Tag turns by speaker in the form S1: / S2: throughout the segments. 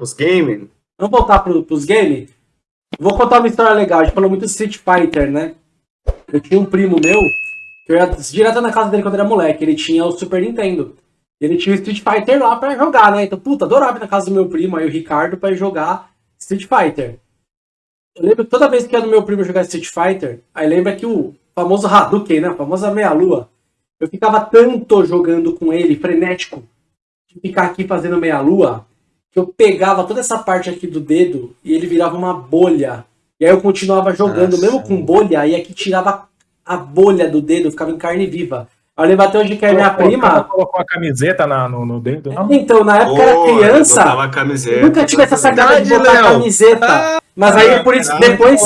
S1: Os gaming?
S2: Vamos voltar pro, pros games? Vou contar uma história legal. A gente falou muito Street Fighter, né? Eu tinha um primo meu, que eu ia direto na casa dele quando era moleque. Ele tinha o Super Nintendo. Ele tinha o Street Fighter lá pra jogar, né? Então, puta, adorava ir na casa do meu primo, aí o Ricardo, pra jogar Street Fighter. Eu lembro que toda vez que ia no meu primo jogar Street Fighter, aí lembra que o famoso Hadouken, né? A famosa meia-lua. Eu ficava tanto jogando com ele, frenético, de ficar aqui fazendo meia-lua, eu pegava toda essa parte aqui do dedo e ele virava uma bolha. E aí eu continuava jogando,
S3: Nossa.
S2: mesmo com bolha, aí aqui tirava a bolha do dedo, ficava em carne viva. Eu lembro até hoje que a minha prima.
S4: colocou a camiseta na- no, no dedo, não?
S2: Então, na época eu
S1: Pô,
S2: era criança,
S1: a camiseta.
S2: nunca tive essa sacada de botar a
S3: Léo.
S2: camiseta. Mas aí por isso,
S1: caralho,
S2: depois.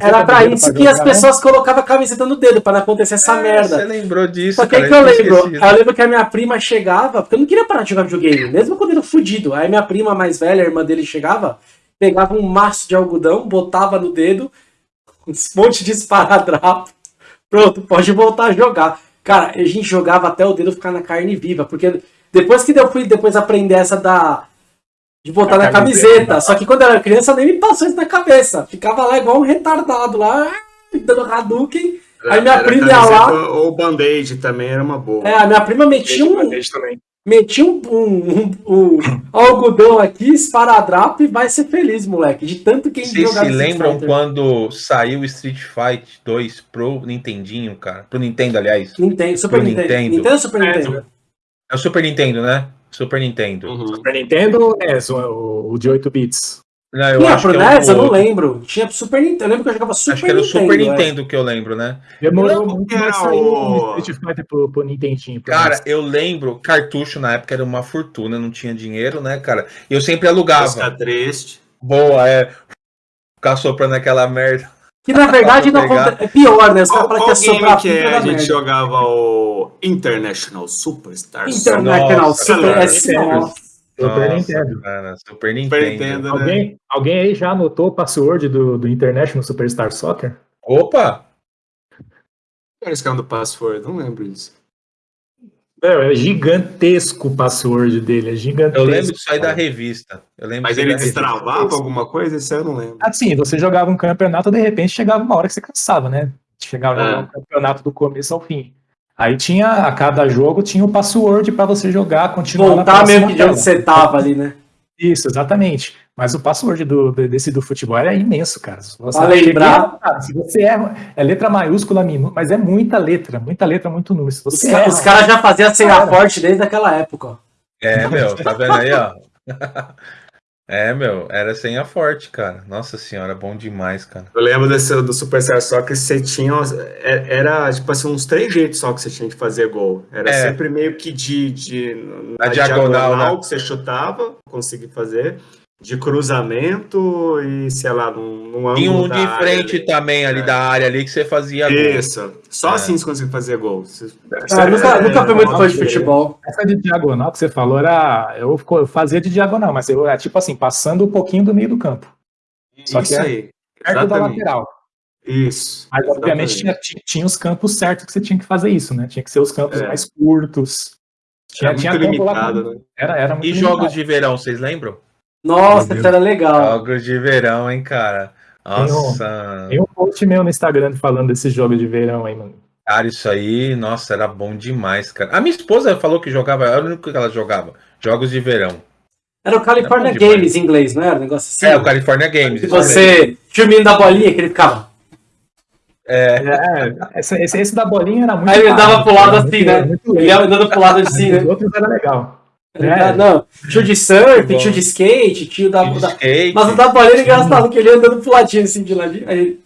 S2: Era pra isso que as
S4: né?
S2: pessoas colocavam a camiseta no dedo, pra não acontecer essa
S3: Você
S2: merda.
S3: lembrou disso,
S2: Só que
S3: cara,
S2: que eu
S3: tinha
S2: lembro,
S3: esquecido.
S2: eu lembro que a minha prima chegava, porque eu não queria parar de jogar videogame, mesmo quando eu era fudido. Aí minha prima mais velha, a irmã dele, chegava, pegava um maço de algodão, botava no dedo, um monte de esparadrapo. Pronto, pode voltar a jogar. Cara, a gente jogava até o dedo ficar na carne viva, porque depois que eu fui depois aprender essa da. De botar na
S4: camiseta,
S2: camiseta. Só que quando eu era criança nem me passou isso na cabeça. Ficava lá igual um retardado lá, dando Hadouken. Aí minha
S1: Era
S2: prima ia lá.
S1: Ou band-aid também era uma boa.
S2: É, a minha prima metia um, Metia um, um, um- um algodão aqui, esparadrapo e vai ser feliz, moleque. De tanto que a gente
S3: Vocês
S2: jogava
S3: se lembram quando saiu o Street Fighter 2 pro Nintendinho, cara? Pro Nintendo, aliás.
S2: Nintendo, Super
S3: Pro
S2: Nintendo.
S3: Nintendo.
S2: Nintendo Super
S4: É,
S2: Nintendo?
S3: É o Super Nintendo, né? Super Nintendo.
S1: Uhum.
S4: Super Nintendo é o, o de 8 bits.
S3: Não, eu
S2: Tinha
S3: acho
S2: pro
S3: que é
S2: NES? Eu não lembro. Tinha pro Super Nintendo. Eu lembro que eu jogava Super
S3: Acho que era o
S2: Nintendo.
S3: Super. Nintendo que eu lembro, né?
S4: Demorou muito,
S1: que era
S4: mas saiu
S1: o-
S4: Street Fighter pro, pro Nintendinho. pro
S3: Cara,
S4: NES.
S3: eu lembro, cartucho na época era uma fortuna, não tinha dinheiro, né, cara? E eu sempre
S1: Ficar
S3: alugava.
S1: triste.
S3: Boa, é. Ficar soprando aquela merda.
S2: Que na verdade não é pior, né? Os caras falam que é soprar
S1: que é, a gente
S2: merda.
S1: jogava o International Superstar
S2: International
S3: Nossa,
S2: Super
S1: cara.
S2: S. Nossa.
S4: Super Nintendo.
S3: Cara, Super Nintendo.
S1: Nintendo, né?
S4: Alguém, alguém aí já anotou o password do, do International Superstar Soccer?
S3: Opa!
S1: Era esse cara do password, não lembro disso.
S4: É, é gigantesco o password dele, é gigantesco.
S3: Eu lembro disso aí da
S4: cara.
S3: revista. Eu lembro
S1: Mas ele
S3: da revista.
S1: destravava alguma coisa? Isso aí eu não lembro.
S4: Assim, você jogava um campeonato, de repente chegava uma hora que você cansava, né? Chegava a jogar um campeonato do começo ao fim. Aí tinha, a cada jogo tinha o password pra você jogar, continuar na
S2: Voltar mesmo que de onde você tava ali, né?
S4: Isso, exatamente. Mas o password do, desse do futebol era imenso, cara. Se você
S2: Pra lembrar.
S4: chegar, cara, se você erra, é letra maiúscula, minúscula, mas é muita letra, muita letra, muito número. Se
S2: Os,
S4: você
S2: ca-
S4: erra,
S2: os caras já faziam a senha
S4: Cara.
S2: forte desde aquela época, ó.
S3: É, meu, tá vendo aí, ó? É, meu, era senha forte, cara. Nossa senhora, bom demais, cara.
S1: Eu lembro desse, do Superstar Soccer que você tinha. é- Era, tipo assim, uns três jeitos só que você tinha que fazer gol. Era
S3: É.
S1: sempre meio que de. de
S3: Na
S1: na
S3: diagonal, né?
S1: que você chutava, conseguir fazer. De cruzamento e, sei lá, num, num
S3: Tinha
S1: ângulo
S3: um
S1: da
S3: de frente
S1: ali.
S3: também ali
S1: É.
S3: da área ali que você fazia gol.
S1: Isso. Só
S3: É.
S1: assim você conseguia fazer gol. Você-
S2: Ah, nunca,
S1: É,
S2: nunca fui muito fã de futebol.
S4: Essa de diagonal que você falou era. Eu fazia de diagonal, mas eu era tipo assim, passando um pouquinho do meio do campo, Só que
S1: Isso
S4: é
S1: aí.
S4: perto da
S1: Exatamente.
S4: lateral.
S1: Isso.
S4: Mas obviamente tinha, tinha os campos certos que você tinha que fazer isso, né? Tinha que ser os campos
S1: É.
S4: mais curtos. Tinha,
S1: Era
S4: tinha
S1: muito
S4: lá
S1: limitado, né?
S4: Era, era muito
S3: E
S4: limitado.
S3: jogos de verão, vocês lembram?
S2: Nossa, isso era legal.
S3: Jogos de verão, hein, cara?
S4: Tem um-
S3: Nossa,
S4: Tem um post meu no Instagram falando desses jogos de verão aí, mano.
S3: cara, isso aí, nossa, era bom demais, cara. A minha esposa falou que jogava, era o único que ela jogava, jogos de verão.
S2: Era o California
S3: É demais.
S2: Games em inglês, não era? Um negócio assim.
S3: É, o California Games. Mesmo.
S2: você tinha o menino da bolinha que ele ficava.
S4: É, esse, esse, esse da bolinha era muito
S2: Aí ele dava pro lado
S4: era
S2: assim, né? Ele ia andando pro lado assim,
S4: Os
S2: né?
S4: outros era legal.
S2: Ele
S4: É.
S2: Não, tio de surf,
S3: Bom.
S2: tio de skate, tio da.
S3: De
S2: da-
S3: skate.
S2: Mas o da bolinha era engraçado, que ele ia andando pro ladinho assim de ladinho. Aí.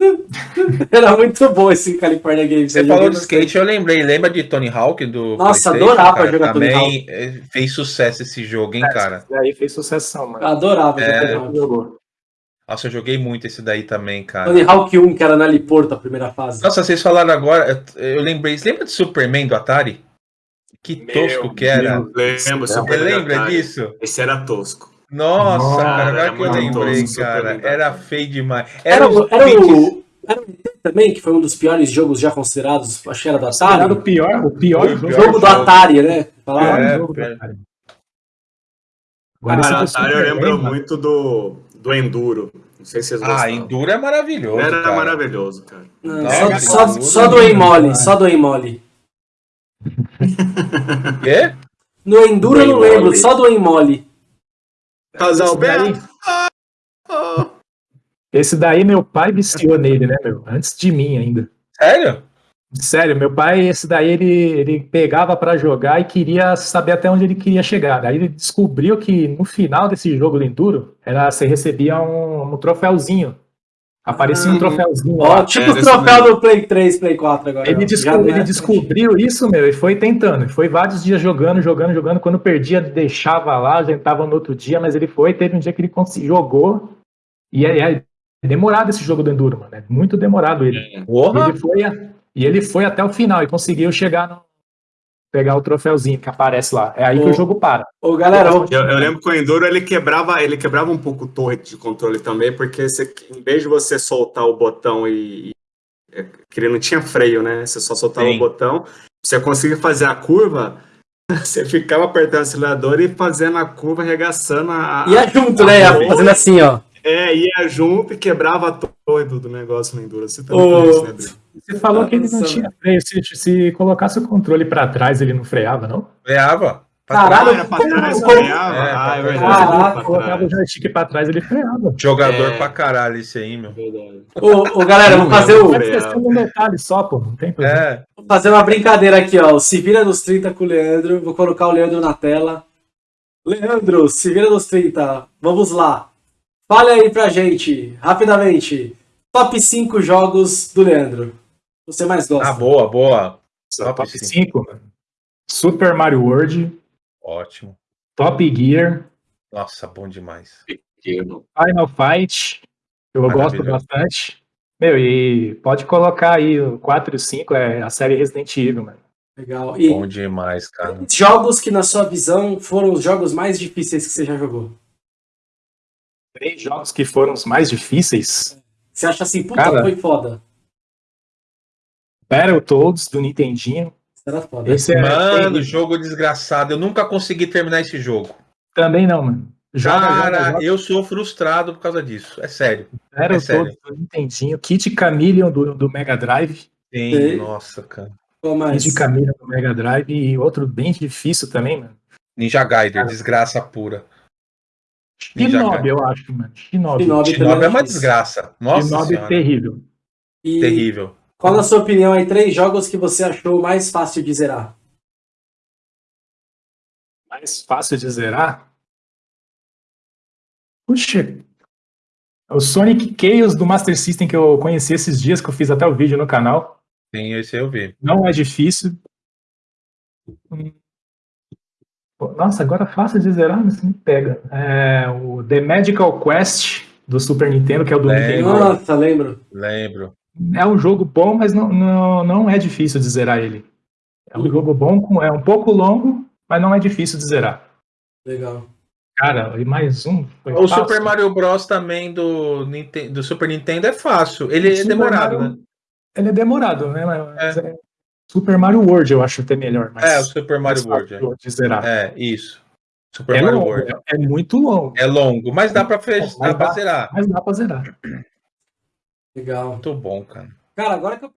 S2: Era muito bom esse California Games.
S3: Você falou de skate, eu lembrei. Lembra de Tony Hawk do
S2: Nossa, adorava
S3: cara?
S2: jogar Tony
S3: Também eh, fez sucesso esse jogo, hein, cara?
S4: E aí fez sucessão, mano.
S2: Adorava
S3: É.
S2: jogar Hawk.
S3: Nossa, eu joguei muito esse daí também, cara.
S2: Tony Hawk 1, que era na Liporto, a primeira fase.
S3: Nossa, vocês falaram agora, eu, eu lembrei. Você lembra de Superman do Atari? Que
S4: Meu
S3: tosco que era.
S4: Deus.
S1: Lembro,
S3: Você lembra
S1: Atari.
S3: disso?
S1: Esse era tosco.
S3: Nossa,
S4: Nossa,
S3: cara, agora
S1: era
S3: que eu lembrei,
S1: tosco,
S3: cara. Era feio demais.
S2: Era,
S3: os
S2: era o. Era o ET também, que foi um dos piores jogos já considerados, acho que era do Atari.
S4: Era o pior, o pior
S3: o
S4: jogo.
S3: pior
S2: jogo do. Atari, né? Falaram.
S3: É,
S4: jogo do
S3: pera.
S4: Atari. Agora
S1: Cara,
S4: do
S1: Atari eu lembro muito do, do Enduro. Não sei se vocês
S3: Ah,
S1: gostaram.
S3: Enduro é maravilhoso.
S1: Era
S3: cara.
S1: maravilhoso, cara.
S2: Não, só,
S3: cara,
S2: só, só
S3: é
S2: do
S3: muito
S2: mole,
S4: bom,
S2: só do mole.
S3: Quê?
S2: No Enduro eu não lembro, só do mole.
S1: Casal
S4: Esse daí-
S1: Beto. Ah,
S4: Esse daí meu pai viciou nele, né, meu? Antes de mim ainda.
S3: Sério?
S4: Sério, meu pai, esse daí ele, ele pegava pra jogar e queria saber até onde ele queria chegar. Aí ele descobriu que no final desse jogo do Enduro, era, você recebia um, um troféuzinho. Aparecia um
S1: Hum.
S4: troféuzinho.
S2: Ó,
S4: lá.
S2: tipo
S1: é, desse
S2: troféus
S1: mesmo.
S2: do Play 3, Play 4 agora.
S4: Ele,
S2: ó.
S4: desco-
S2: Já não
S4: ele
S2: é-
S4: descobriu isso, meu, e foi tentando. Foi vários dias jogando, jogando, jogando. Quando perdia, deixava lá, tentava no outro dia, mas ele foi. Teve um dia que ele jogou. E é, é demorado esse jogo do Enduro, mano. É muito demorado ele. E
S3: Porra!
S4: ele foi, a- e ele foi até o final e conseguiu chegar no. Pegar o troféuzinho que aparece lá. É aí que o jogo para.
S2: Ô, galera,
S1: Eu, eu lembro que o Enduro ele quebrava, ele quebrava um pouco o torre de controle também, porque você, em vez de você soltar o botão e, é, que ele não tinha freio, né? Você só soltava
S3: Sim.
S1: o botão, você conseguia fazer a curva, você ficava apertando o acelerador e fazendo a curva, arregaçando a. a-
S2: ia junto, né? Ia
S1: Ô.
S2: fazendo assim, ó.
S1: É, ia junto e quebrava a torre do, do negócio no Enduro. Você também isso, né, Brito?
S4: Você falou que ele não tinha freio. Se, se colocasse o controle pra trás, ele não freava, não?
S3: Freava.
S2: Caralho,
S1: era pra trás, freava?
S3: É,
S1: ah, é
S3: pra
S1: verdade. pra
S4: Colocava o joystick pra trás, ele freava.
S3: Jogador
S1: É.
S3: pra caralho esse aí, meu.
S2: Ô, ô, galera, vamos fazer, o,
S4: questão de um detalhe só, pô. Não tem problema.
S3: É.
S2: vou fazer uma brincadeira aqui, ó. O Se vira nos 30 com o Leandro. Vou colocar o Leandro na tela. Leandro, se vira nos 30. Vamos lá. Fale aí pra gente, rapidamente. Top 5 jogos do Leandro. Você mais gosta?
S3: Ah, boa, boa. Top
S4: top
S3: cinco.
S4: 5, mano. Super Mario World,
S3: Ótimo.
S4: Top Gear,
S3: Nossa, bom demais.
S4: Final Fight, eu gosto bastante. Meu, e pode colocar aí o 4 e o 5, é a série Resident Evil, mano.
S2: Legal. E
S3: Bom demais, cara.
S2: jogos que, na sua visão, foram os jogos mais difíceis que você já jogou?
S4: Três jogos que foram os mais difíceis.
S2: Você acha assim, puta,
S4: Cara.
S2: foi foda.
S4: Battletoads, do Nintendinho. Esse é
S3: Mano, jogo desgraçado. Eu nunca consegui terminar esse jogo.
S4: também não, mano. Joga,
S3: Cara,
S4: joga, joga.
S3: eu sou frustrado por causa disso. É sério.
S4: Battletoads
S3: sério.
S4: do Nintendinho. Kid Chameleon do, do Mega Drive.
S3: Sim,
S2: Sei.
S3: nossa, cara.
S4: Kid Chameleon do Mega Drive. E outro bem difícil também, mano.
S3: Ninja Gaiden, desgraça pura.
S4: Shinobi, eu acho, mano. Shinobi.
S2: Shinobi.
S3: Shinobi é uma
S2: difícil.
S3: desgraça. Nossa
S4: Shinobi
S3: senhora.
S4: terrível.
S2: E
S3: Terrível.
S2: Qual, na sua opinião, aí, três jogos que você achou mais fácil de zerar?
S4: Mais fácil de zerar? Puxa. O Sonic Chaos do Master System que eu conheci esses dias, que eu fiz até o vídeo no canal.
S3: Sim, esse eu vi.
S4: Não é difícil. Nossa, agora fácil de zerar, mas me pega. É, o The Magical Quest do Super Nintendo, que é o do
S3: É,
S4: Nintendo.
S3: Lembro.
S2: Nossa, lembro.
S3: Lembro.
S4: É um jogo bom, mas não, não, não é difícil de zerar ele. É um jogo bom, com- é um pouco longo, mas não é difícil de zerar.
S2: Legal.
S4: Cara, e mais um. Foi
S3: O
S4: fácil.
S3: Super Mario Bros. também do, do Super Nintendo é fácil. Ele é
S4: Super
S3: demorado,
S4: Mario-
S3: né?
S4: Ele é demorado, né? Mas é- Super Mario World eu acho até melhor. Mas
S3: É, o Super Mario World.
S4: de zerar.
S3: É, é isso. Super
S4: É,
S3: Mario
S4: longo,
S3: World.
S4: é, é muito longo,
S3: É longo, mas dá pra, fe...
S4: Mas
S3: dá pra zerar.
S4: mas dá pra zerar.
S2: Legal.
S3: Muito bom, cara.
S2: Cara, agora que eu